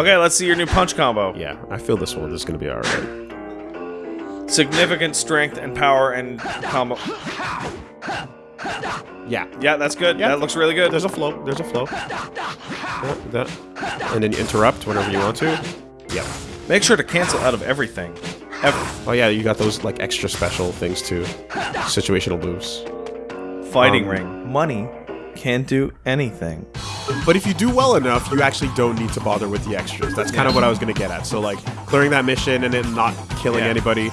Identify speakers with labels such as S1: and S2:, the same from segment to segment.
S1: Okay, let's see your new punch combo.
S2: Yeah, I feel this one is gonna be alright.
S1: Significant strength and power and combo.
S2: Yeah.
S1: Yeah, that's good.
S2: Yeah.
S1: That looks really good.
S2: There's a flow. There's a flow. Yeah, that. And then you interrupt whenever you want to. Yep.
S1: Make sure to cancel out of everything. Ever.
S2: Oh yeah, you got those like extra special things too. Situational moves.
S1: Fighting
S2: Um,
S1: ring. Money can't do anything.
S2: But if you do well enough, you actually don't need to bother with the extras. That's kind of what I was gonna get at. So like clearing that mission and then not killing
S1: Yeah.
S2: anybody.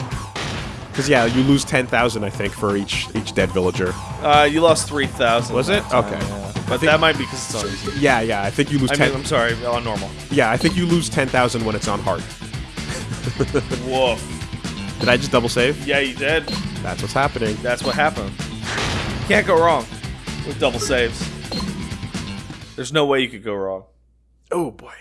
S2: Because yeah, you lose ten thousand, I think, for each each dead villager.
S1: Uh, you lost 3,000.
S2: Was it?
S1: time,
S2: Okay.
S1: yeah. But that might be because it's on easy.
S2: Yeah, yeah. I think you lose
S1: I
S2: ten.
S1: mean, I'm sorry, on normal.
S2: yeah, I think you lose ten thousand when it's on hard.
S1: Woof.
S2: Did I just double save?
S1: Yeah, you did.
S2: That's what's happening.
S1: That's what happened. Can't go wrong with double saves. There's no way you could go wrong.
S2: Oh boy.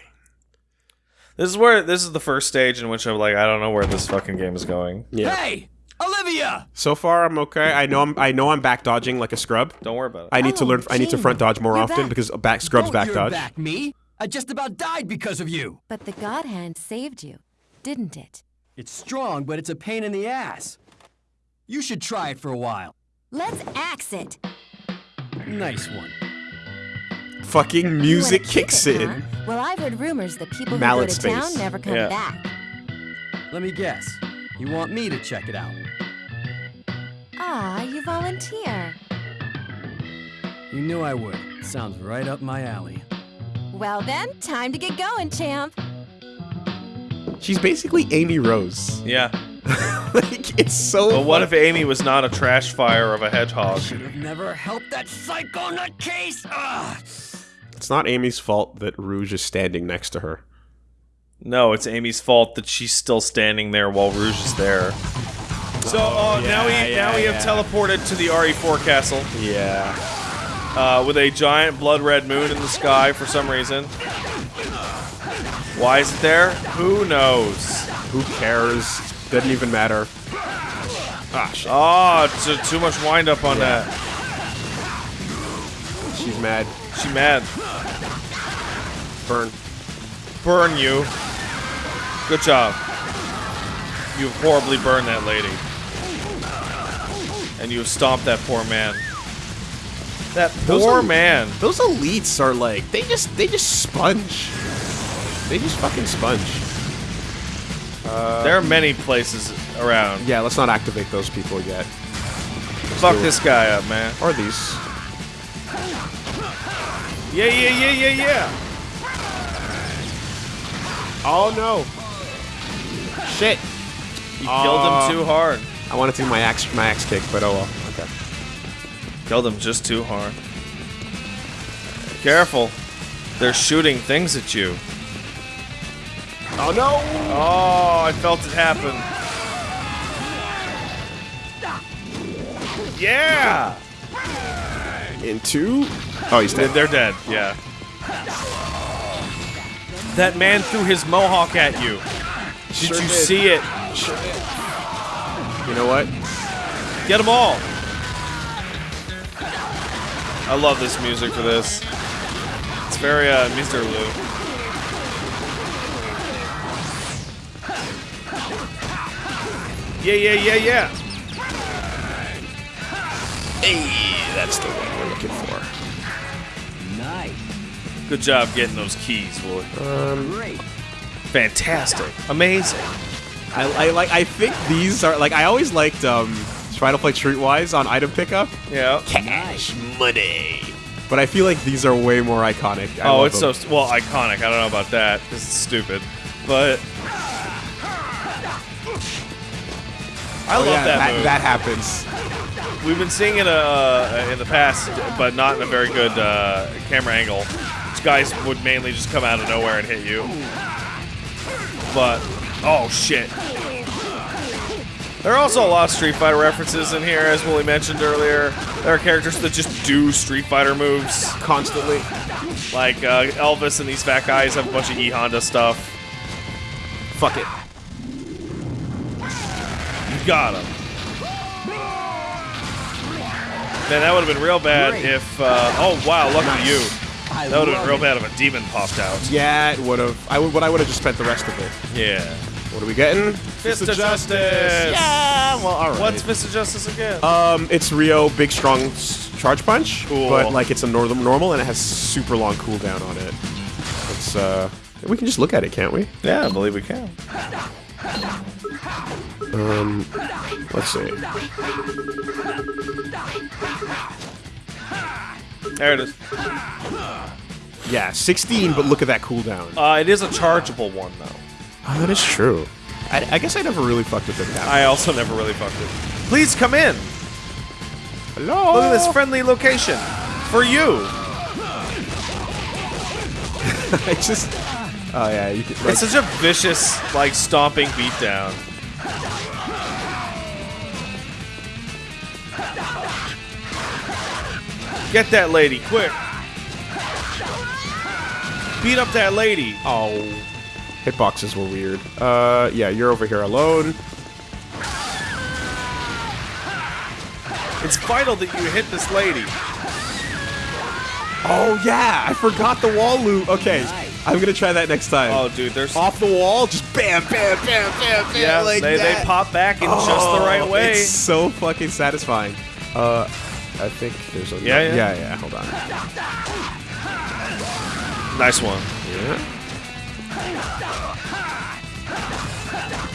S1: This is where this is the first stage in which I'm like, I don't know where this fucking game is going.
S2: Yeah.
S3: Hey, Olivia!
S2: So far, I'm okay. I know I'm I know I'm back dodging like a scrub.
S1: Don't worry about it.
S2: I need to
S4: Oh,
S2: learn. I need to front dodge more often
S4: back.
S2: because back scrubs
S3: Don't
S2: back
S3: you're
S2: dodge.
S3: back me. I just about died because of you.
S4: But the God Hand saved you, didn't it?
S3: It's strong, but it's a pain in the ass. You should try it for a while.
S4: Let's axe it.
S3: Nice one.
S2: Fucking music kicks
S4: it,
S2: in.
S4: huh? Well, I've heard rumors that people
S2: Mallet
S4: who go to town never come
S1: Yeah.
S4: back.
S3: Let me guess. You want me to check it out?
S4: Ah, you volunteer.
S3: You knew I would. Sounds right up my alley.
S4: Well then, time to get going, champ.
S2: She's basically Amy Rose.
S1: Yeah.
S2: like it's so.
S1: But what if Amy was not a trash fire of a hedgehog?
S3: Should have never helped that psycho nutcase! Ugh!
S2: It's not Amy's fault that Rouge is standing next to her.
S1: No, it's Amy's fault that she's still standing there while Rouge is there. So uh, now we
S2: yeah,
S1: now we have
S2: yeah.
S1: teleported to the RE4 castle
S2: Yeah.
S1: uh, with a giant blood red moon in the sky for some reason. Why is it there? Who knows?
S2: Who cares? Doesn't even matter. Ah, shit.
S1: Oh, it's too much wind up on that.
S2: She's mad.
S1: She mad.
S2: Burn.
S1: Burn you. Good job. You have horribly burned that lady. And you have stomped that poor man. That
S2: Those
S1: poor
S2: are-
S1: man.
S2: Those elites are like they just they just sponge. They just fucking sponge.
S1: There are many places around.
S2: Yeah, let's not activate those people yet.
S1: Fuck
S2: do it.
S1: this guy up, man.
S2: Or these.
S1: Yeah, yeah, yeah, yeah, yeah.
S2: Oh no. Shit.
S1: You
S2: Uh,
S1: killed him too hard.
S2: I wanted to do my axe my axe kick, but oh well. Okay.
S1: Killed him just too hard. Careful. They're shooting things at you.
S2: Oh no!
S1: Oh, I felt it happen. Yeah!
S2: Into Oh he's dead.
S1: they're dead, yeah. That man threw his mohawk at you. Did
S2: Sure
S1: you
S2: did.
S1: see it?
S2: You know what?
S1: Get them all. I love this music for this. It's very uh, Mr. Lou. Yeah, yeah, yeah, yeah.
S2: Hey, that's the one we're looking for.
S3: Nice.
S1: Good job getting those keys, boy.
S3: Great.
S1: Fantastic. Amazing.
S2: I, I like I think these are like I always liked um try to play Streetwise on item pickup.
S1: Yeah.
S2: Cash money. But I feel like these are way more iconic. I
S1: oh, it's
S2: them.
S1: so well iconic. I don't know about that This is stupid, but I
S2: Oh,
S1: love
S2: yeah,
S1: that, move.
S2: that happens.
S1: We've been seeing it uh, in the past, but not in a very good uh, camera angle. These guys would mainly just come out of nowhere and hit you. But oh shit! There are also a lot of Street Fighter references in here, as Woolie mentioned earlier. There are characters that just do Street Fighter moves.
S2: Constantly.
S1: Like uh, Elvis and these fat guys have a bunch of E Honda stuff.
S2: Fuck it.
S1: Got him. Man, that would have been real bad
S3: Great.
S1: if. Uh, oh wow! Look at you.
S3: I
S1: That would have been real
S3: it.
S1: bad if a demon popped out.
S2: Yeah, it would have. I would, but I would have just spent the rest of it.
S1: Yeah.
S2: What are we getting?
S1: Fist of Justice.
S2: Yeah. Well, all right.
S1: What's Fist of Justice again?
S2: Um, it's Rio Big Strong Charge Punch,
S1: Cool.
S2: but like it's a normal normal and it has super long cooldown on it. It's uh, we can just look at it, can't we?
S1: yeah, I believe we can.
S2: Let's see.
S1: There it is.
S2: Yeah, 16, but look at that cooldown.
S1: Uh, it is a chargeable one though.
S2: Oh, that is true. I, I guess I never really fucked with it. That
S1: I also never really fucked it. Please come in.
S2: Hello.
S1: Look at this friendly location for you.
S2: I just. Oh yeah, you could, like,
S1: It's such a vicious, like stomping beatdown. Get that lady, quick! Beat up that lady.
S2: oh, hitboxes were weird. Uh, yeah, you're over here alone.
S1: It's vital that you hit this lady.
S2: Oh yeah, I forgot the wall loop. Okay, I'm gonna try that next time.
S1: Oh, dude, there's
S2: Off the wall, just bam, bam, bam, bam, bam,
S1: yeah,
S2: like
S1: they,
S2: that.
S1: they pop back in just the right
S2: Oh,
S1: way.
S2: It's so fucking satisfying. Uh, I think there's a
S1: Yeah, yeah.
S2: yeah, yeah. Hold on.
S1: Nice one.
S2: Yeah.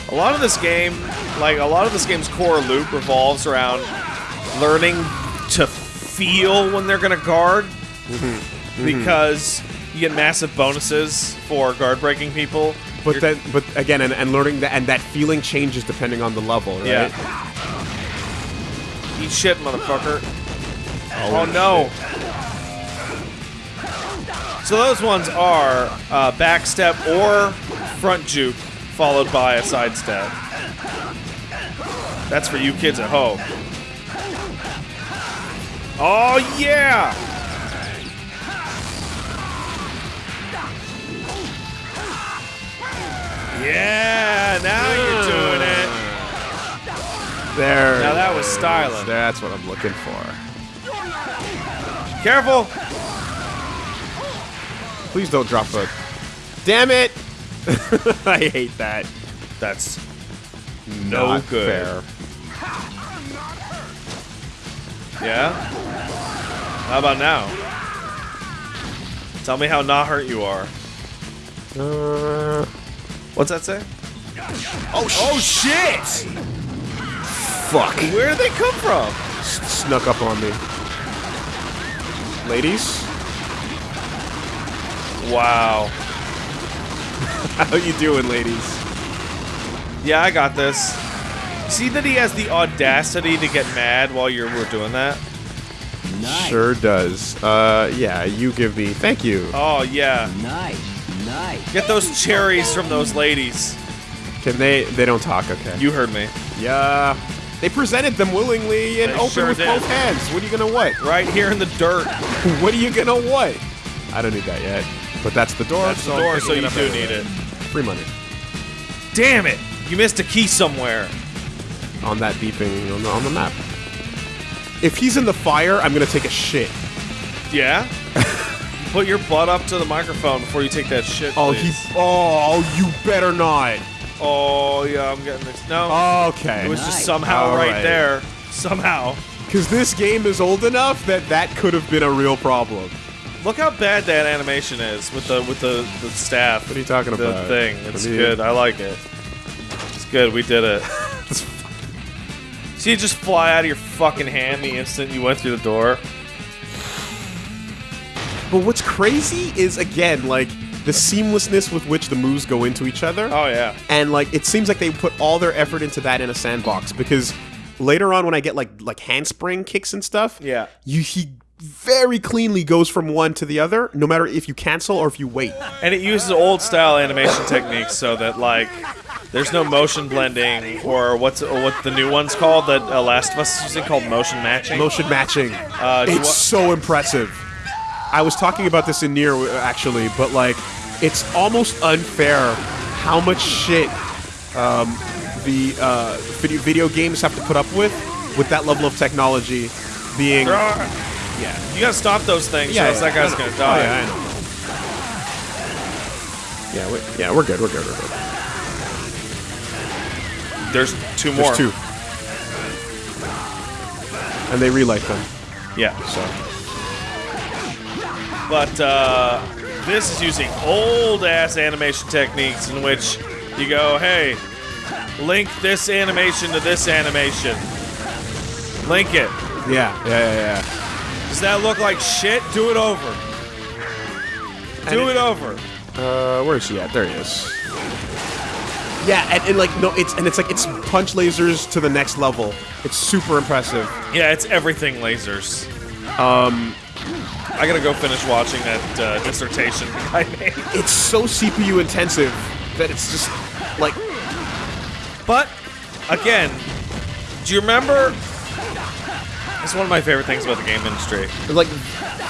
S1: A lot of this game, like a lot of this game's core loop revolves around learning to feel when they're gonna guard,
S2: Mm-hmm.
S1: because you get massive bonuses for guard breaking people.
S2: But
S1: You're-
S2: then, but again, and, and learning that, and that feeling changes depending on the level, right?
S1: yeah. Eat shit, motherfucker. Oh, no. So those ones are uh, backstep or front juke, followed by a sidestep. That's for you kids at home. Oh yeah! Yeah, now you're doing it.
S2: There.
S1: Now that was styling.
S2: That's what I'm looking for.
S1: Careful!
S2: Please don't drop a. Damn it! I hate that.
S1: That's no
S2: Not
S1: good.
S2: fair.
S1: Yeah? How about now? Tell me how not hurt you are.
S2: Uh,
S1: What's that say?
S2: oh, oh shit! Fuck.
S1: Where did they come from?
S2: S- snuck up on me. Ladies,
S1: Wow.
S2: how you doing, ladies?
S1: Yeah, I got this. See that he has the audacity to get mad while you're we're doing that?
S3: Nice.
S2: Sure does. Uh, yeah, you give me. Thank you.
S1: Oh yeah.
S3: Nice. Nice.
S1: Get those cherries from those ladies.
S2: Can they? They don't talk. Okay.
S1: You heard me.
S2: Yeah. They presented them willingly and
S1: They
S2: open
S1: sure
S2: with
S1: did.
S2: both hands. What are you gonna what?
S1: Right here in the dirt.
S2: what are you gonna what? I don't need that yet. But that's the door.
S1: That's the door, so you do
S2: anyway.
S1: need it.
S2: Free money
S1: Damn it! You missed a key somewhere.
S2: on that beeping on the, on the map. If he's in the fire, I'm gonna take a shit.
S1: Yeah? Put your butt up to the microphone before you take that shit.
S2: Oh,
S1: please.
S2: he. Oh, you better not.
S1: Oh yeah, I'm getting this. No.
S2: Okay.
S1: It was just somehow
S2: All
S1: right,
S2: right.
S1: there. Somehow.
S2: Because this game is old enough that that could have been a real problem.
S1: Look how bad that animation is with the with the, the staff.
S2: What are you talking
S1: the
S2: about?
S1: The
S2: thing.
S1: It's
S2: do
S1: good. I like it. It's good. We did it. See it just fly out of your fucking hand the instant you went through the door.
S2: But what's crazy is again like the seamlessness with which the moves go into each other.
S1: Oh yeah.
S2: and like it seems like they put all their effort into that in a sandbox because later on when I get like like handspring kicks and stuff,
S1: Yeah.
S2: you he very cleanly goes from one to the other, no matter if you cancel or if you wait.
S1: And it uses old style animation techniques so that like there's no motion blending or what's or what the new one's called that uh, Last of Us is using called motion matching.
S2: Motion matching,
S1: Uh,
S2: it's so impressive. I was talking about this in near actually, but like it's almost unfair how much shit um, the uh, video, video games have to put up with with that level of technology being Yeah.
S1: You gotta stop those things,
S2: Yeah,
S1: or else
S2: yeah,
S1: that guy's gonna
S2: Oh,
S1: die.
S2: yeah, I know. Yeah, we, yeah, we're good. We're good. We're good.
S1: There's two more.
S2: There's two, and they relight them.
S1: Yeah.
S2: So
S1: But uh, this is using old ass animation techniques in which you go, hey, link this animation to this animation. Link it.
S2: yeah, yeah, yeah, yeah.
S1: Does that look like shit? Do it over. Do
S2: it-
S1: it over.
S2: Uh, where is he at? There he is. Yeah, and, and like no, it's and it's like it's punch lasers to the next level. It's super impressive.
S1: Yeah, it's everything lasers. Um, I gotta go finish watching that uh, dissertation I made.
S2: It's so CPU intensive that it's just like
S1: But again, do you remember? It's one of my favorite things about the game industry.
S2: like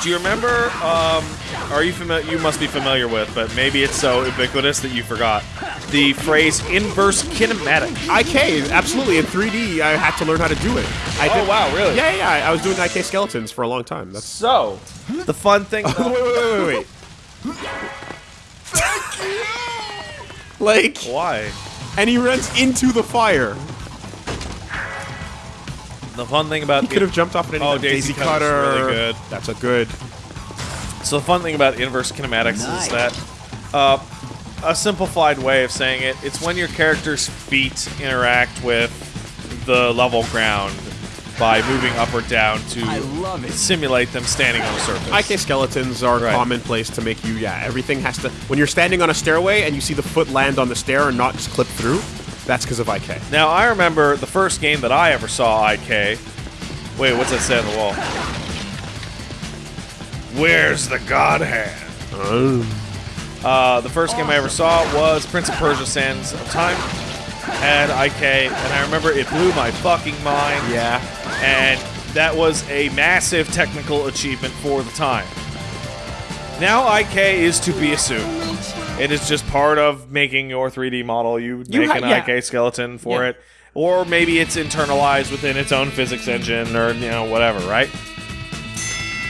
S1: Do you remember? Um, are you familiar? You must be familiar with, but maybe it's so ubiquitous that you forgot the phrase "inverse kinematic."
S2: IK. Absolutely, in 3D, I had to learn how to do it. I
S1: Oh, wow, really?
S2: Yeah, yeah. yeah. I was doing IK skeletons for a long time. That's
S1: So, the fun thing.
S2: wait, wait, wait, wait, wait. Thank you. like,
S1: Why?
S2: and he runs into the fire.
S1: The fun thing about
S2: He could have jumped off at any
S1: Oh,
S2: time.
S1: Daisy Cutter. really good.
S2: That's a good.
S1: So the fun thing about inverse kinematics
S3: Nice.
S1: is that uh, a simplified way of saying it, it's when your character's feet interact with the level ground by moving up or down to
S3: I love it.
S1: simulate them standing on a surface.
S2: IK skeletons are
S1: Right.
S2: commonplace to make you, yeah, everything has to. When you're standing on a stairway and you see the foot land on the stair and not just clip through, that's because of IK.
S1: Now I remember the first game that I ever saw IK. Wait, what's that say on the wall? Where's the God Hand? Uh, the first game I ever saw was Prince of Persia: Sands of Time. Had IK, and I remember it blew my fucking mind.
S2: Yeah.
S1: and that was a massive technical achievement for the time. Now IK is to be assumed. It is just part of making your 3D model. You
S2: You
S1: make an
S2: yeah.
S1: IK skeleton for
S2: Yeah.
S1: it, or maybe it's internalized within its own physics engine, or you know whatever. Right?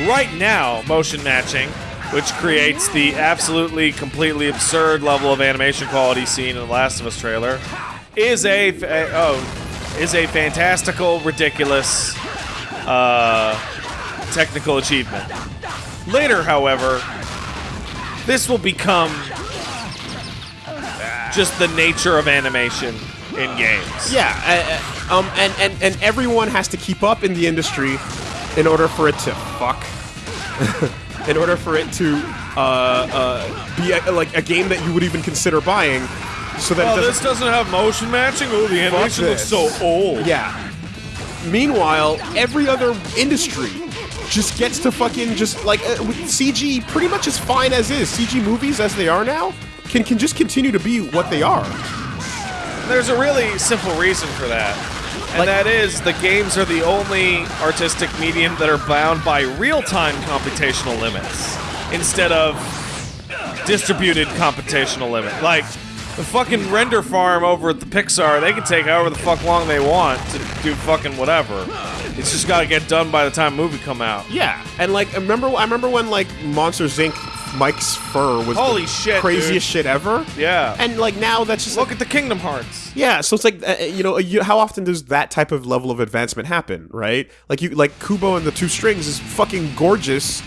S1: Right now, motion matching, which creates the absolutely completely absurd level of animation quality seen in the Last of Us trailer, is a, a oh is a fantastical, ridiculous uh, technical achievement. Later, however, this will become just the nature of animation in games.
S2: Yeah, uh, uh, um, and, and, and everyone has to keep up in the industry in order for it to fuck. in order for it to uh, uh, be a, like a game that you would even consider buying, so that
S1: Oh, this
S2: doesn't.
S1: doesn't have motion matching. Oh, the animation looks so old.
S2: Yeah. Meanwhile, every other industry just gets to fucking just like uh, CG pretty much as fine as is. CG movies as they are now can can just continue to be what they are.
S1: There's a really simple reason for that. And
S2: Like-
S1: that is the games are the only artistic medium that are bound by real-time computational limits instead of distributed computational limit. Like the fucking render farm over at the Pixar, they can take however the fuck long they want to do fucking whatever. It's just got to get done by the time movie come out.
S2: Yeah, and like I remember, I remember when like Monsters Inc. Mike's fur was
S1: Holy
S2: the
S1: shit,
S2: craziest
S1: dude.
S2: shit ever.
S1: Yeah.
S2: and like now that's just
S1: Look
S2: like,
S1: at the Kingdom Hearts.
S2: yeah. So it's like uh, you know, you, how often does that type of level of advancement happen, right? Like you, like Kubo and the Two Strings is fucking gorgeous,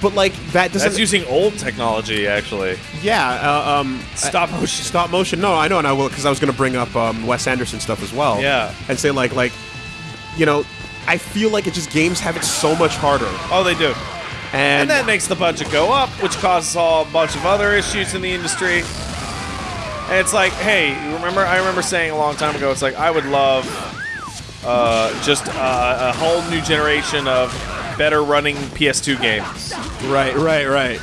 S2: but like that doesn't.
S1: That's using old technology, actually.
S2: yeah, uh, um,
S1: Stop motion.
S2: stop motion. No, I know, and I will because I was going to bring up um, Wes Anderson stuff as well.
S1: Yeah.
S2: and say like like, you know, I feel like it just games have it so much harder,
S1: Oh, they do.
S2: and,
S1: And that makes the budget go up, which causes all a bunch of other issues in the industry. And it's like, hey, remember? I remember saying a long time ago, it's like I would love uh, just uh, a whole new generation of better running PS2 games.
S2: right, right, right.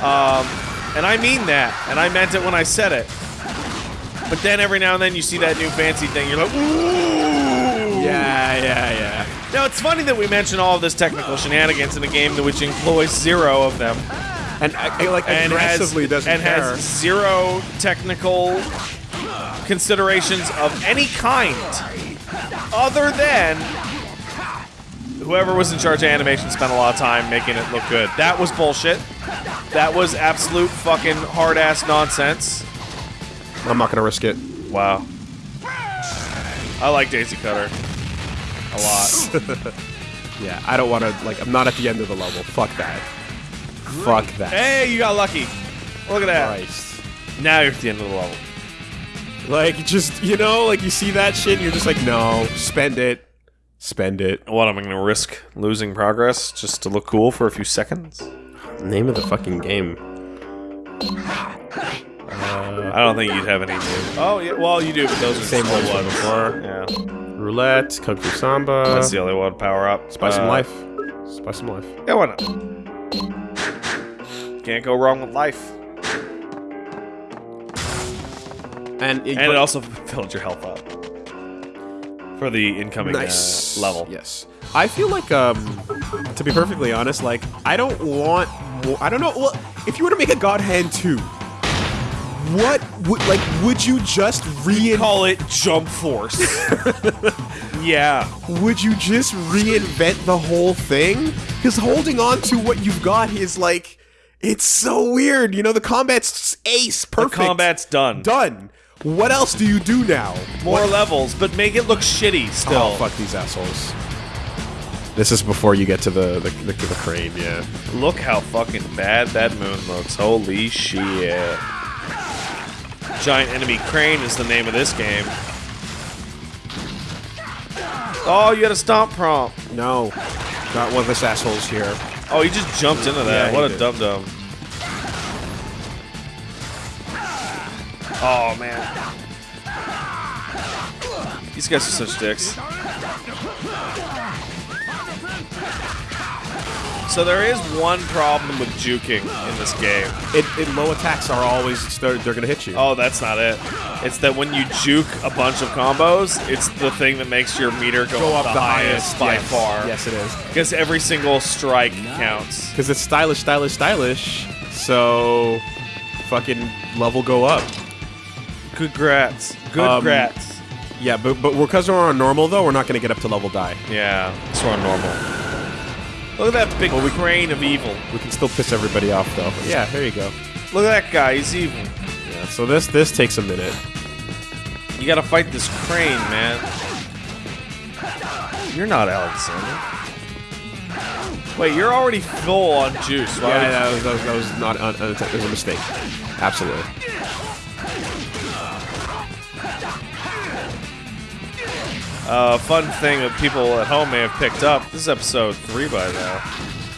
S1: And I mean that, and I meant it when I said it. But then every now and then you see that new fancy thing, you're like, ooh.
S2: yeah, yeah, yeah.
S1: Now it's funny that we mention all of this technical shenanigans in a game which employs zero of them.
S2: And I, like
S1: and
S2: aggressively
S1: has,
S2: doesn't
S1: and
S2: care.
S1: has zero technical considerations of any kind other than whoever was in charge of animation spent a lot of time making it look good. That was bullshit. That was absolute fucking hard ass nonsense.
S2: I'm not gonna risk it.
S1: Wow. I like Daisy Cutter a lot.
S2: Yeah, I don't want to. Like, I'm not at the end of the level. Fuck that. Fuck that.
S1: hey, you got lucky. Look at that.
S2: Christ.
S1: Now you're at the end of the level.
S2: Like, just you know, like you see that shit, and you're just like, no, spend it, spend it.
S1: What am I going to risk losing progress just to look cool for a few seconds?
S2: Name of the fucking game.
S1: I don't think you'd have any. New. Oh yeah, well you do, but those are
S2: Same
S1: slow
S2: ones before.
S1: Yeah,
S2: Roulette, Kung Fu Samba,
S1: that's the only one. Power up.
S2: Spice
S1: Uh,
S2: and Life. Spice some Life.
S1: Yeah, why not? Can't go wrong with life.
S2: And it,
S1: And it also filled your health up for the incoming
S2: nice
S1: uh, level.
S2: Yes. I feel like, um, to be perfectly honest, like I don't want. I don't know. Well, if you were to make a God Hand two, what would like? Would you just reinvent?
S1: Call it Jump Force. yeah.
S2: Would you just reinvent the whole thing? Because holding on to what you've got is like, it's so weird. You know, the combat's ace, perfect.
S1: The combat's done.
S2: done. What else do you do now?
S1: More
S2: What-
S1: levels, but make it look shitty still.
S2: Oh, fuck these assholes. This is before you get to the the, the, the crane, yeah.
S1: Look how fucking bad that moon looks. Holy shit. Giant enemy crane is the name of this game. Oh, you had a stomp prompt.
S2: No, not one of this assholes here.
S1: Oh, he just jumped into that.
S2: Yeah,
S1: what a
S2: did.
S1: Oh man. These guys are such dicks. So there is one problem with juking in this game.
S2: It, it low attacks are always they're, they're gonna hit you.
S1: Oh, that's not it. It's that when you juke a bunch of combos, it's the thing that makes your meter go,
S2: Go
S1: up, the, highest, by
S2: yes.
S1: far.
S2: Yes, it is.
S1: Because every single strike counts.
S2: Because it's stylish, stylish, stylish. So, fucking level go up.
S1: Good grats. Good
S2: Um,
S1: grats.
S2: Yeah, but but because we're on normal though, we're not gonna get up to level die.
S1: Yeah, it's on normal. Look at that big crane of evil.
S2: We can still piss everybody off though. Yeah, there you go.
S1: Look at that guy. He's evil.
S2: Yeah, so this this takes a minute.
S1: You gotta fight this crane, man. You're not Alan Sandler. Wait, you're already full on juice. Why
S2: Yeah, that was, that was, that was not un, un, it was a mistake. Absolutely.
S1: Uh, fun thing that people at home may have picked up. This is episode three by now.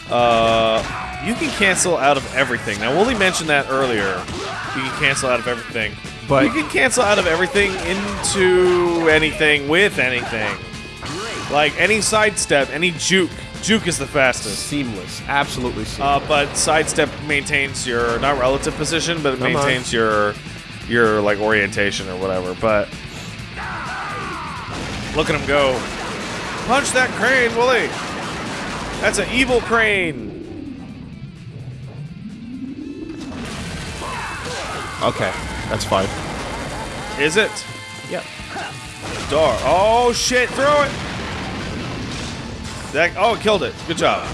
S1: Uh, you can cancel out of everything. Now, Woolie mentioned that earlier. You can cancel out of everything,
S2: But-
S1: you can cancel out of everything into anything with anything. Like any sidestep, any juke. Juke is the fastest.
S2: Seamless, absolutely seamless.
S1: Uh, but sidestep maintains your not relative position, but it
S2: Come on.
S1: maintains your your like orientation or whatever. But look at him go! Punch that crane, Woolie! That's an evil crane.
S2: okay, that's fine.
S1: Is it?
S2: Yep.
S1: Door. Oh shit! Throw it. That. Oh, it killed it. Good job.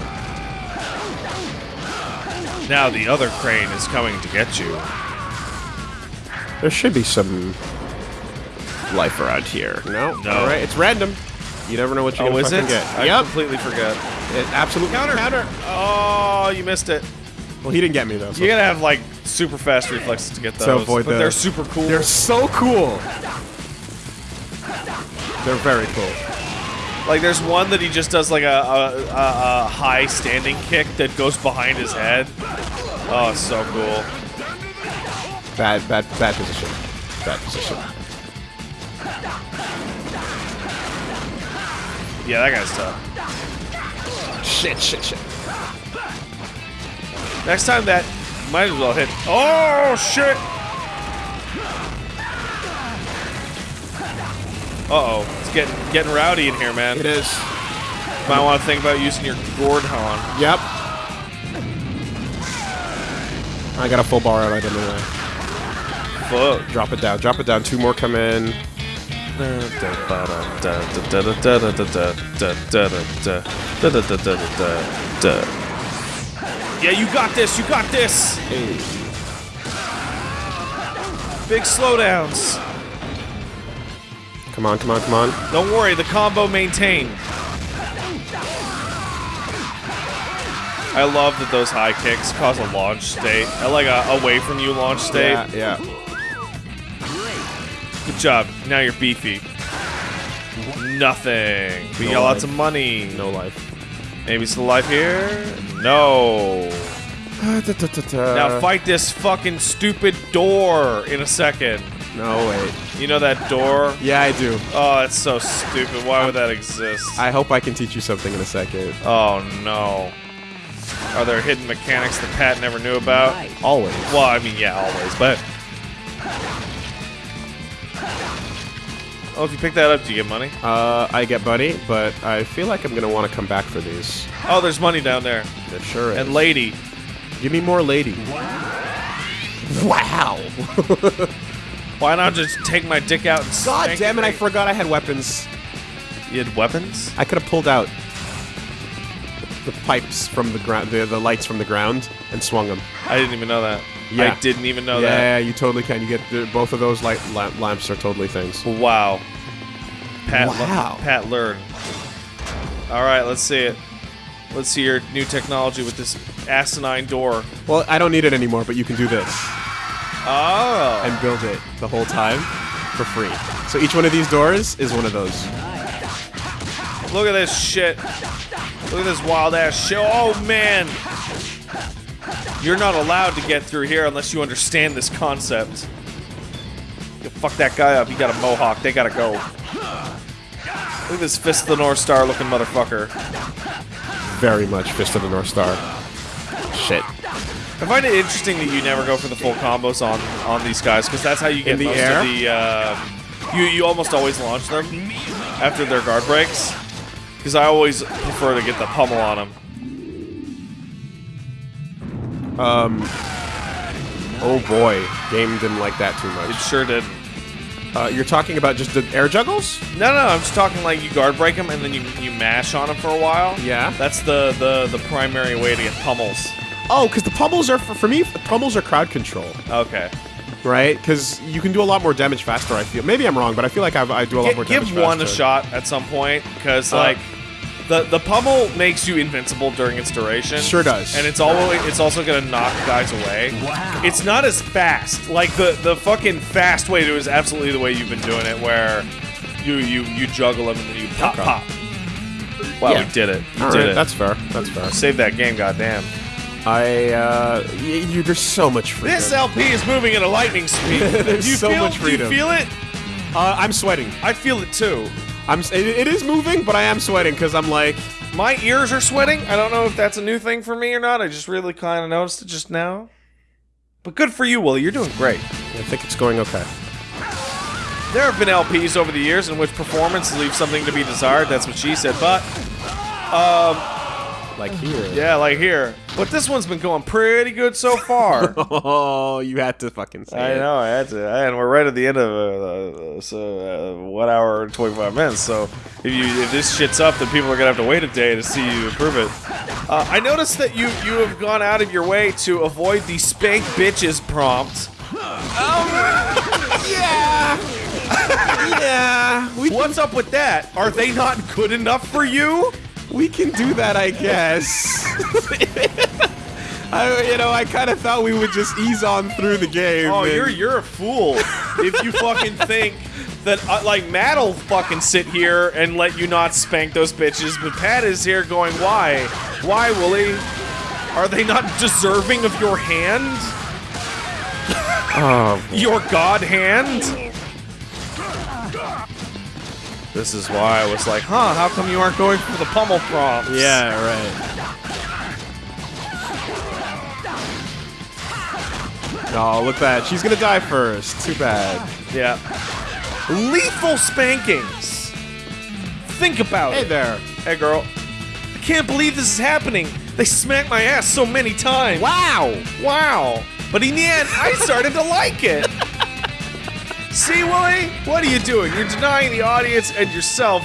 S1: Now the other crane is coming to get you.
S2: There should be some life around here. No,
S1: No.
S2: All right, it's random. You never know what you're
S1: Oh,
S2: gonna
S1: is
S2: fucking
S1: it?
S2: get.
S1: I
S2: yep,
S1: completely forgot.
S2: it, absolutely
S1: Counter.
S2: counter.
S1: Oh, you missed it.
S2: Well, he didn't get me though. So.
S1: You gotta have like super fast reflexes to get those.
S2: To avoid
S1: but
S2: the-
S1: they're super cool.
S2: They're so cool. They're very cool.
S1: like there's one that he just does like a, a, a, a high standing kick that goes behind his head. Oh, so cool.
S2: Bad, bad, bad position. Bad position.
S1: Yeah, that guy's tough.
S2: Shit, shit, shit.
S1: Next time that might as well hit. Oh shit! Uh oh, it's getting getting rowdy in here, man.
S2: It is.
S1: Might want to think about using your God Hand.
S2: Yep. I got a full bar out anyway.
S1: Fuck.
S2: Drop it down. Drop it down. Two more come in.
S1: Yeah, you got this. You got this. Big slowdowns.
S2: Come on, come on, come on.
S1: Don't worry, the combo maintained. I love that those high kicks cause a launch state. I like a away from you launch state.
S2: Yeah, yeah.
S1: Good job. Now you're beefy. Nothing. We
S2: No
S1: got lots of money.
S2: No life.
S1: Maybe still alive here? No. Now fight this fucking stupid door in a second.
S2: No, wait.
S1: You know that door?
S2: Yeah, I do.
S1: Oh, that's so stupid. Why would that exist?
S2: I hope I can teach you something in a second.
S1: Oh no. Are there hidden mechanics that Pat never knew about?
S2: Always.
S1: Well, I mean, yeah, always, but. Oh, if you pick that up, do you get money?
S2: Uh, I get money, but I feel like I'm gonna want to come back for these.
S1: Oh, there's money down there.
S2: It sure is.
S1: And lady.
S2: Give me more lady. Wow.
S1: Why not just take my dick out and
S2: God damn it! I forgot I had weapons.
S1: You had weapons?
S2: I could have pulled out the pipes from the ground, the, the lights from the ground, and swung them.
S1: I didn't even know that.
S2: Yeah.
S1: I didn't even know that.
S2: yeah, you totally can. You get the, both of those light lamp, lamps are totally things.
S1: Wow. Pat, le-
S2: Wow.
S1: Pat learn. All right, let's see it. Let's see your new technology with this asinine door.
S2: Well, I don't need it anymore, but you can do this
S1: Oh.
S2: and build it the whole time for free. So each one of these doors is one of those.
S1: Look at this shit. Look at this wild ass show. Oh man. You're not allowed to get through here unless you understand this concept. You fuck that guy up. He got a mohawk. They gotta go. Look at this Fist of the North Star looking motherfucker.
S2: Very much Fist of the North Star. Shit.
S1: I find it interesting that you never go for the full combos on on these guys because that's how you get
S2: In the
S1: most
S2: air?
S1: of the. Uh, you you almost always launch them after their guard breaks because I always prefer to get the pummel on him.
S2: Um. Oh boy, game didn't like that too much.
S1: It sure did.
S2: Uh, you're talking about just the air juggles?
S1: No, no, I'm just talking like you guard break them and then you, you mash on them for a while.
S2: Yeah.
S1: That's the, the, the primary way to get pummels.
S2: Oh, because the pummels are for, for me. The pummels are crowd control,
S1: Okay.
S2: right? Because you can do a lot more damage faster. I feel. Maybe I'm wrong, but I feel like I, I do a lot more
S1: Gi-
S2: damage.
S1: give one a shot at some point because
S2: Uh,
S1: like the the pummel makes you invincible during its duration.
S2: Sure does.
S1: And it's always it's also gonna knock guys away.
S3: Wow.
S1: It's not as fast. Like the the fucking fast way to do is absolutely the way you've been doing it, where you you you juggle them and then you pop
S2: Okay.
S1: pop. Wow,
S2: Yeah.
S1: we did it. We
S2: All
S1: did
S2: right,
S1: it.
S2: that's fair. That's fair.
S1: Save that game, goddamn.
S2: I uh, you, there's so much freedom.
S1: This LP is moving at a lightning speed.
S2: There's
S1: you
S2: so
S1: feel,
S2: much freedom.
S1: Do you feel it?
S2: uh, I'm sweating.
S1: I feel it too.
S2: I'm. It, it is moving, but I am sweating because I'm like,
S1: My ears are sweating. I don't know if that's a new thing for me or not. I just really kind of noticed it just now. But good for you, Woolie. You're doing great.
S2: I think it's going okay.
S1: There have been LPs over the years in which performance leaves something to be desired. That's what she said. But, um,
S2: Like here.
S1: yeah, like here. But this one's been going pretty good so far.
S2: Oh, you had to fucking say it.
S1: I
S2: it.
S1: know, I had to, and we're right at the end of uh, uh, so uh, one hour and twenty five minutes. So if you if this shit's up, then people are gonna have to wait a day to see you improve it. Uh, I noticed that you you have gone out of your way to avoid the spank bitches prompt.
S2: Yeah. yeah. We
S1: What's up with that? Are they not good enough for you?
S2: We can do that, I guess. I, you know, I kind of thought we would just ease on through the game.
S1: Oh,
S2: and-
S1: you're you're a fool if you fucking think that uh, like Matt'll fucking sit here and let you not spank those bitches, but Pat is here going, why, why, Woolie? Are they not deserving of your hand?
S2: Oh,
S1: Your god hand? This is why I was like, huh? How come you aren't going for the pummel prompts?
S2: yeah, right. Oh, look at that. She's gonna die first. Too bad.
S1: yeah. Lethal spankings. Think about
S2: Hey
S1: it.
S2: there.
S1: Hey, girl. I can't believe this is happening. They smacked my ass so many times.
S2: Wow.
S1: Wow. But in the end, I started to like it. See, Woolie? What are you doing? You're denying the audience and yourself.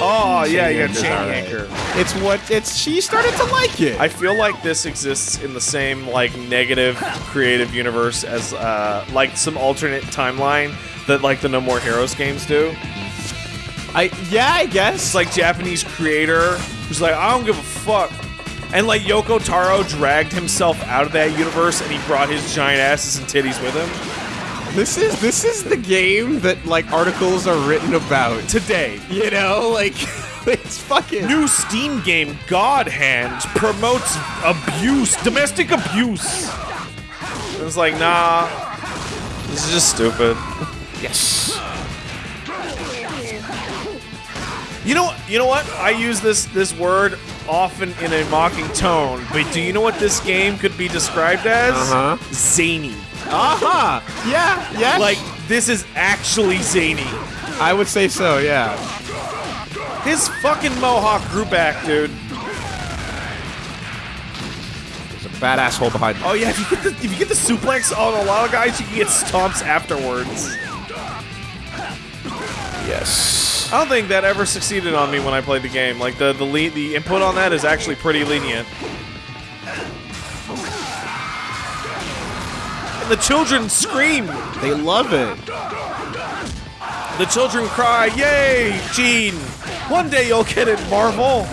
S1: Oh, yeah, yeah,
S2: Anchor's
S1: chain anchor.
S2: It's what it's. She started to like it.
S1: I feel like this exists in the same like negative creative universe as uh, like some alternate timeline that like the No More Heroes games do.
S2: I yeah, I guess.
S1: It's like Japanese creator who's like, I don't give a fuck. And like Yoko Taro dragged himself out of that universe and he brought his giant asses and titties with him.
S2: This is this is the game that like articles are written about.
S1: Today,
S2: You know, like it's fucking.
S1: new Steam game God Hand promotes abuse, domestic abuse. It was like, nah, this is just stupid.
S2: Yes.
S1: You know, you know what? I use this this word often in a mocking tone, but do you know what this game could be described as?
S2: Uh-huh.
S1: Zany.
S2: Uh huh. Yeah. Yeah.
S1: Like this is actually zany.
S2: I would say so. Yeah.
S1: His fucking mohawk grew back, dude.
S2: There's a bad asshole behind. me.
S1: Oh yeah, if you get the if you get the suplex on a lot of guys, you can get stomps afterwards.
S2: Yes.
S1: I don't think that ever succeeded on me when I played the game. Like the the le- the input on that is actually pretty lenient. And the children scream.
S2: They love it.
S1: The children cry, "Yay, Gene! One day you'll get it, Marvel."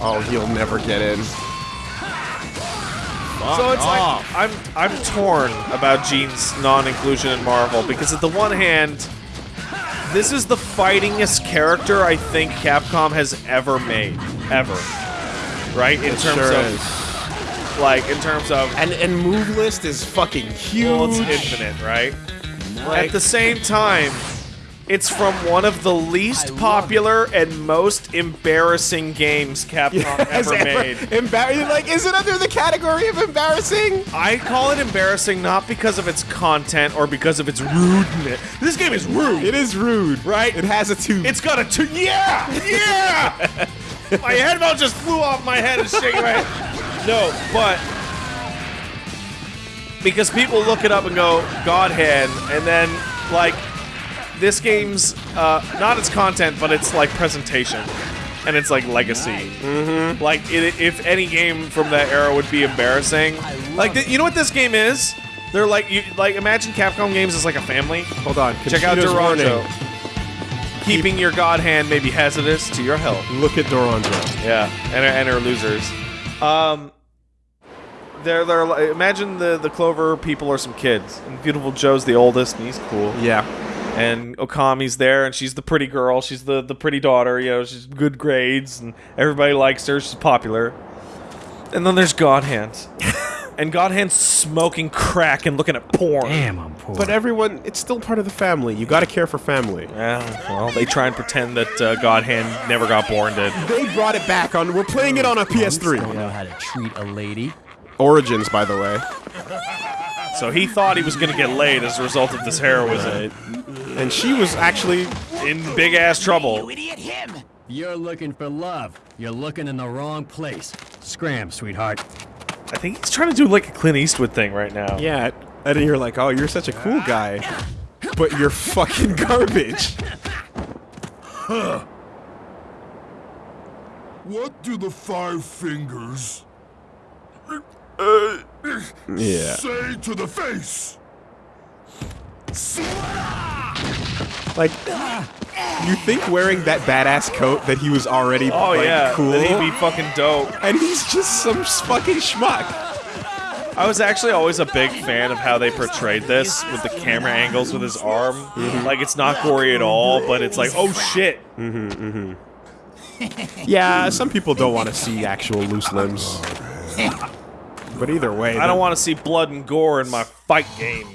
S2: Oh, he'll never get in.
S1: So it's like I'm I'm torn about Gene's non-inclusion in Marvel because at the one hand, this is the fightingest character I think Capcom has ever made, ever. Right in terms
S2: sure
S1: of
S2: is.
S1: like in terms of
S2: And and move list is fucking huge.
S1: well, it's infinite, right? At the same time, it's from one of the least popular and most embarrassing games Capcom
S2: Has
S1: ever made.
S2: Embar- like, is it under the category of embarrassing?
S1: I call it embarrassing not because of its content or because of its rudeness. This game is rude.
S2: It is rude,
S1: Right?
S2: It has a tube.
S1: It's got a two. Yeah, yeah. my headphone just flew off my head and shaking my head. No, but because people look it up and go God hand, and then like this game's uh, not its content, but it's like presentation. And it's like legacy. Mm-hmm. Like, it, if any game from that era would be embarrassing, like, th- you know what this game is? They're like, you like imagine Capcom games as like a family.
S2: Hold on.
S1: Check out
S2: Conchita's
S1: Durango.
S2: warning.
S1: Keeping your god hand may be hazardous to your health.
S2: Look at Doranzo.
S1: Yeah, and her, and her losers. Um, they're they're imagine the the Clover people are some kids, and Viewtiful Joe's the oldest, and he's cool.
S2: Yeah.
S1: And Okami's there, and she's the pretty girl. She's the the pretty daughter. You know, she's good grades, and everybody likes her. She's popular. And then there's God Hands, and God Hands smoking crack and looking at porn.
S3: Damn, I'm poor.
S2: But everyone, it's still part of the family. You gotta care for family.
S1: Yeah, well, they try and pretend that uh, God Hand never got born. Did
S2: They brought it back on. We're playing it on a PS3.
S3: don't
S2: PS3.
S3: know how to treat a lady.
S2: Origins, by the way.
S1: So he thought he was gonna get laid as a result of this heroism.
S2: And she was actually.
S1: in big ass trouble. You idiot him!
S3: You're looking for love. You're looking in the wrong place. Scram, sweetheart.
S1: I think he's trying to do like a Clint Eastwood thing right now.
S2: Yeah. And then you're like, oh, you're such a cool guy. But you're fucking garbage. Huh.
S5: What do the five fingers uh,
S2: Yeah.
S5: say to the face?
S2: Like, you think wearing that badass coat that he was already
S1: Oh
S2: like,
S1: yeah,
S2: cool,
S1: then he'd be fucking dope.
S2: and he's just some fucking schmuck.
S1: I was actually always a big fan of how they portrayed this with the camera angles with his arm. Mm-hmm. Like it's not gory at all, but it's like, oh shit. Mm-hmm, mm-hmm.
S2: Yeah, some people don't want to see actual loose limbs. But either way,
S1: I don't want to see blood and gore in my fight game.